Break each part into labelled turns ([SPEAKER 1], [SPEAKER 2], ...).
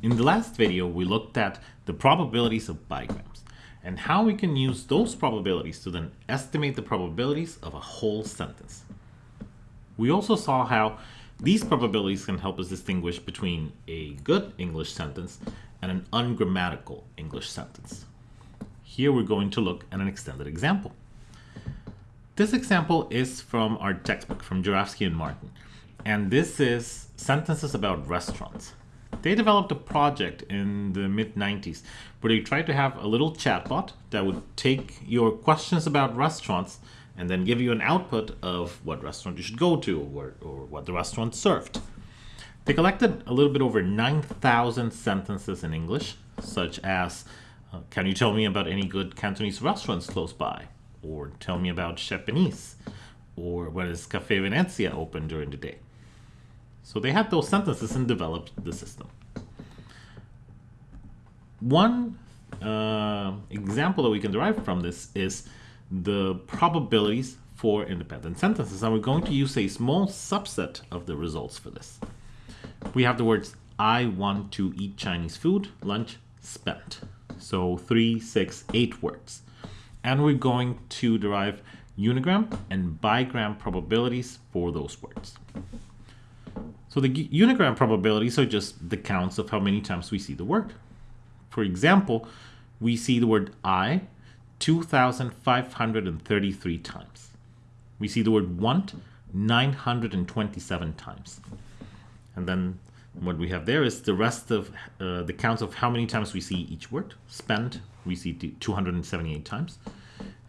[SPEAKER 1] In the last video, we looked at the probabilities of bigrams and how we can use those probabilities to then estimate the probabilities of a whole sentence. We also saw how these probabilities can help us distinguish between a good English sentence and an ungrammatical English sentence. Here we're going to look at an extended example. This example is from our textbook from Jurafsky and Martin, and this is sentences about restaurants. They developed a project in the mid 90s where they tried to have a little chatbot that would take your questions about restaurants and then give you an output of what restaurant you should go to or, or what the restaurant served. They collected a little bit over 9,000 sentences in English, such as uh, Can you tell me about any good Cantonese restaurants close by? Or tell me about Japanese? Or when is Cafe Venezia open during the day? So they had those sentences and developed the system. One uh, example that we can derive from this is the probabilities for independent sentences. And we're going to use a small subset of the results for this. We have the words, I want to eat Chinese food, lunch, spent. So three, six, eight words. And we're going to derive unigram and bigram probabilities for those words. So the unigram probabilities are just the counts of how many times we see the word. For example, we see the word I 2,533 times. We see the word want 927 times. And then what we have there is the rest of uh, the counts of how many times we see each word. Spend, we see 278 times.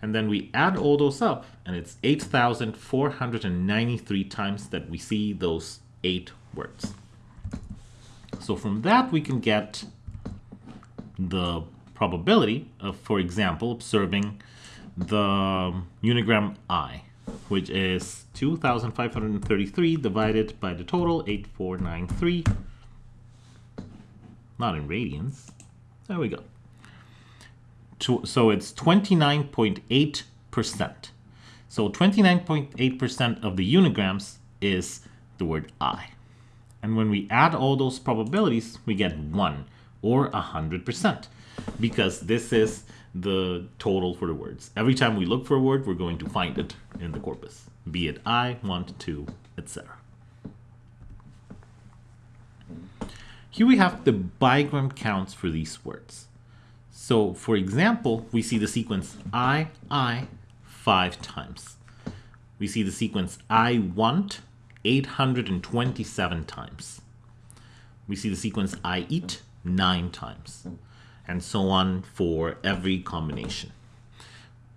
[SPEAKER 1] And then we add all those up, and it's 8,493 times that we see those eight words. So from that, we can get the probability of, for example, observing the unigram i, which is 2,533 divided by the total 8493. Not in radians. There we go. So it's 29.8%. So 29.8% of the unigrams is the word I. And when we add all those probabilities, we get 1 or 100% because this is the total for the words. Every time we look for a word, we're going to find it in the corpus, be it I, want, to, etc. Here we have the bigram counts for these words. So for example, we see the sequence I, I five times. We see the sequence I want 827 times. We see the sequence I eat nine times, and so on for every combination.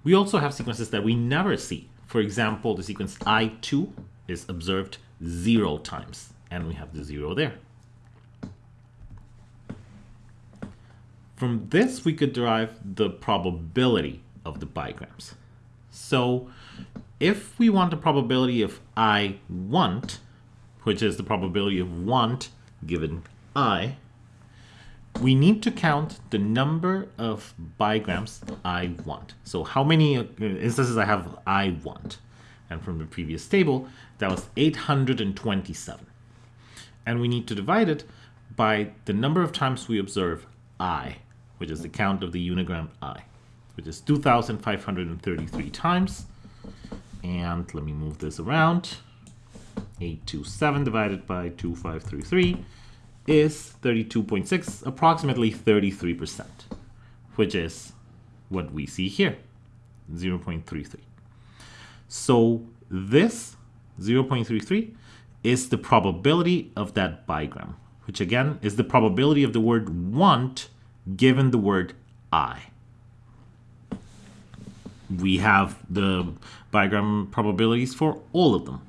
[SPEAKER 1] We also have sequences that we never see. For example, the sequence I2 is observed zero times, and we have the zero there. From this, we could derive the probability of the bigrams. So if we want the probability of I want, which is the probability of want given I, we need to count the number of bigrams I want. So how many uh, instances I have I want. And from the previous table, that was 827. And we need to divide it by the number of times we observe I, which is the count of the unigram I, which is 2,533 times and let me move this around. 827 divided by 2533 is 32.6, approximately 33%, which is what we see here, 0.33. So this 0.33 is the probability of that bigram, which again is the probability of the word want given the word I we have the bigram probabilities for all of them.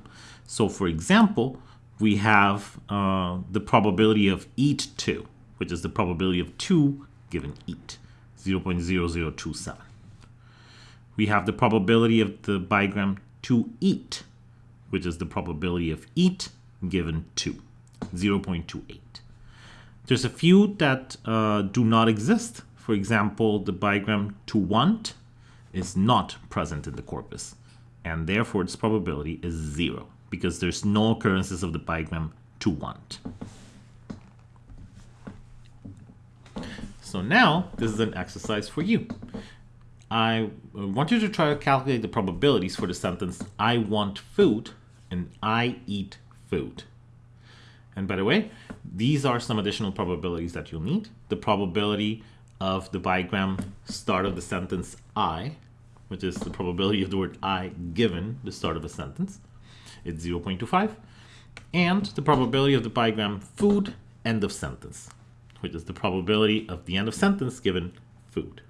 [SPEAKER 1] So for example, we have uh, the probability of eat 2, which is the probability of 2 given eat, 0.0027. We have the probability of the bigram to eat, which is the probability of eat given 2, 0.28. There's a few that uh, do not exist. For example, the bigram to want is not present in the corpus, and therefore its probability is zero, because there's no occurrences of the bigram to want. So now this is an exercise for you. I uh, want you to try to calculate the probabilities for the sentence I want food and I eat food. And by the way, these are some additional probabilities that you'll need. The probability of the bigram start of the sentence I, which is the probability of the word I given the start of a sentence. It's 0.25. And the probability of the bigram food end of sentence, which is the probability of the end of sentence given food.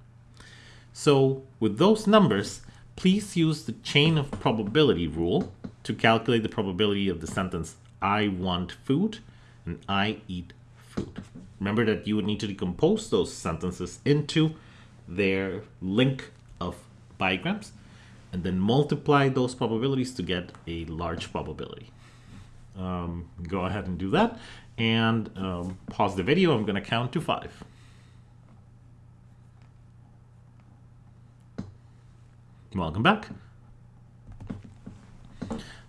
[SPEAKER 1] So with those numbers, please use the chain of probability rule to calculate the probability of the sentence I want food and I eat food. Remember that you would need to decompose those sentences into their link of bigrams and then multiply those probabilities to get a large probability. Um, go ahead and do that and um, pause the video. I'm going to count to five. Welcome back.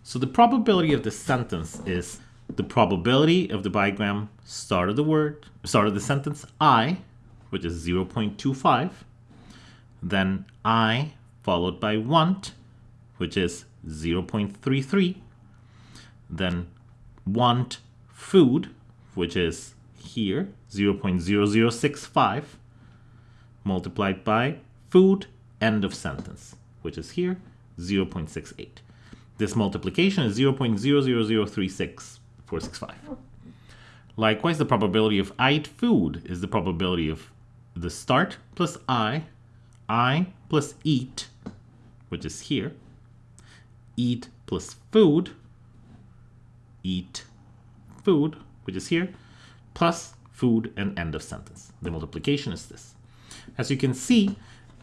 [SPEAKER 1] So the probability of the sentence is the probability of the bigram start of the word, start of the sentence I, which is 0.25, then I followed by want, which is 0.33, then want food, which is here, 0.0065, multiplied by food, end of sentence, which is here, 0.68. This multiplication is 0.00036465. Likewise, the probability of I eat food is the probability of the start plus I, I plus eat, which is here, eat plus food, eat food, which is here, plus food and end of sentence. The multiplication is this. As you can see,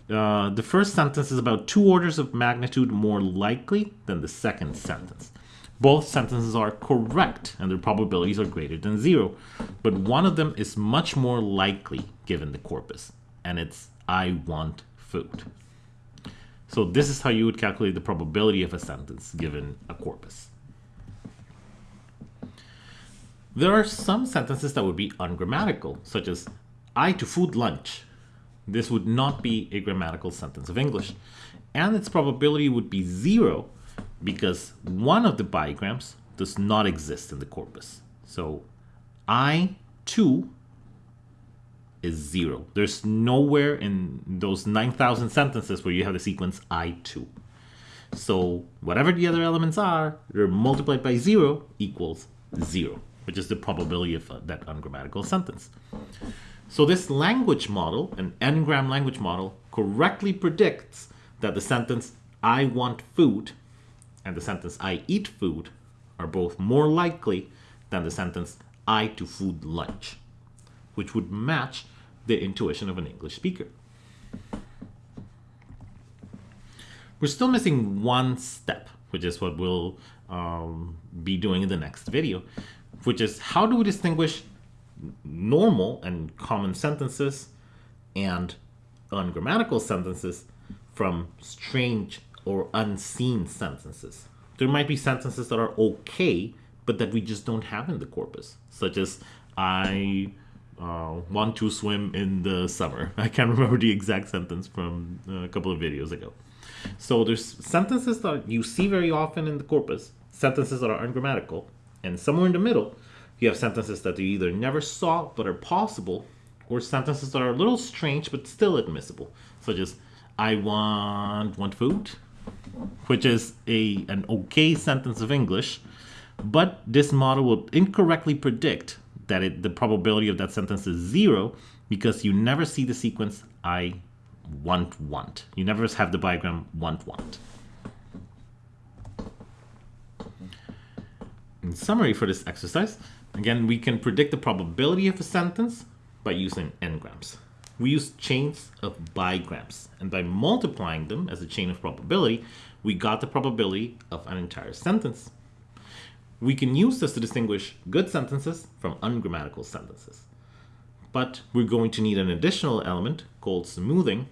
[SPEAKER 1] uh, the first sentence is about two orders of magnitude more likely than the second sentence. Both sentences are correct and their probabilities are greater than zero, but one of them is much more likely given the corpus, and it's I want food. So this is how you would calculate the probability of a sentence given a corpus. There are some sentences that would be ungrammatical, such as I to food lunch this would not be a grammatical sentence of English. And its probability would be zero because one of the bigrams does not exist in the corpus. So I, too, is zero. There's nowhere in those 9,000 sentences where you have the sequence I, too. So whatever the other elements are, they're multiplied by zero equals zero, which is the probability of uh, that ungrammatical sentence. So this language model, an n-gram language model, correctly predicts that the sentence I want food and the sentence I eat food are both more likely than the sentence I to food lunch, which would match the intuition of an English speaker. We're still missing one step, which is what we'll um, be doing in the next video, which is how do we distinguish normal and common sentences and ungrammatical sentences from strange or unseen sentences. There might be sentences that are okay, but that we just don't have in the corpus, such as I uh, want to swim in the summer. I can't remember the exact sentence from a couple of videos ago. So there's sentences that you see very often in the corpus, sentences that are ungrammatical, and somewhere in the middle, you have sentences that you either never saw but are possible, or sentences that are a little strange but still admissible, such as I want want food, which is a an okay sentence of English, but this model will incorrectly predict that it, the probability of that sentence is zero because you never see the sequence I want want. You never have the bigram want want. In summary for this exercise, Again, we can predict the probability of a sentence by using n-grams. We use chains of bigrams, and by multiplying them as a chain of probability, we got the probability of an entire sentence. We can use this to distinguish good sentences from ungrammatical sentences. But we're going to need an additional element called smoothing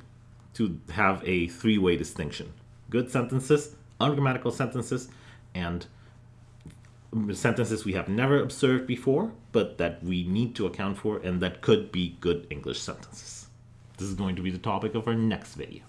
[SPEAKER 1] to have a three-way distinction. Good sentences, ungrammatical sentences, and sentences we have never observed before, but that we need to account for and that could be good English sentences. This is going to be the topic of our next video.